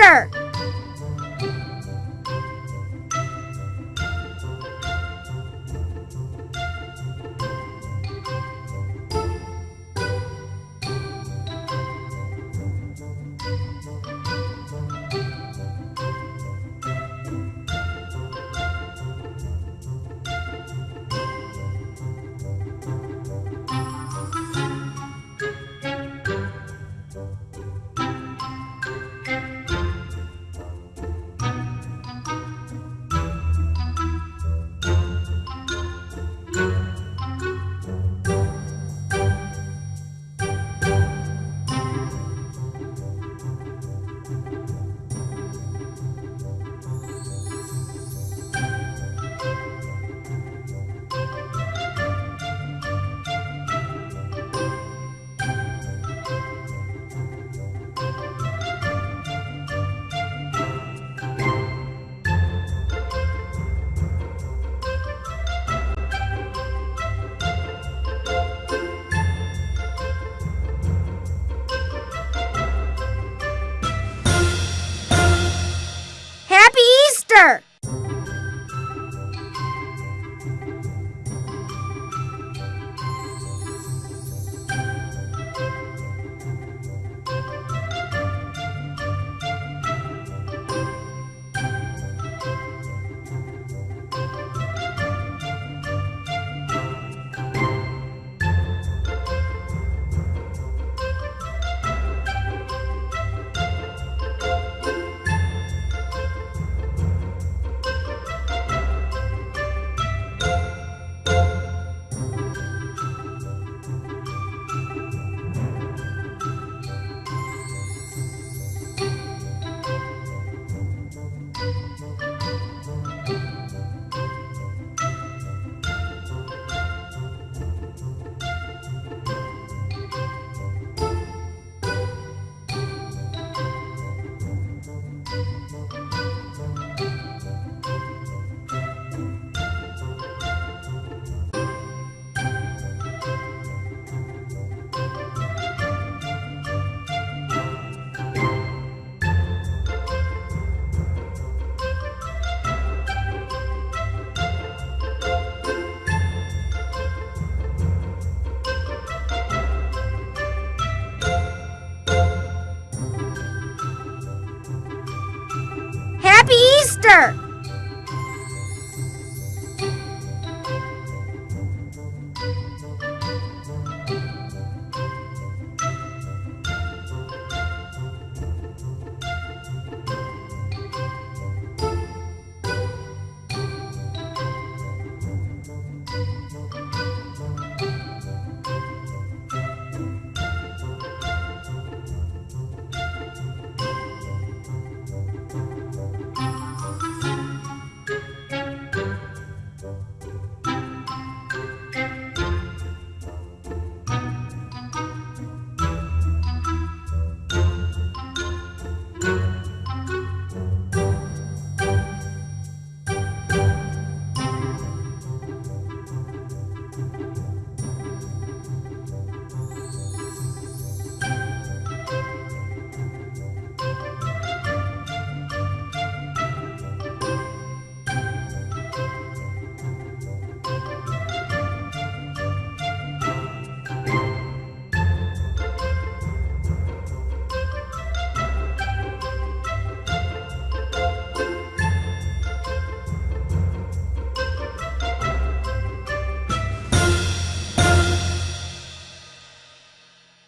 Soccer!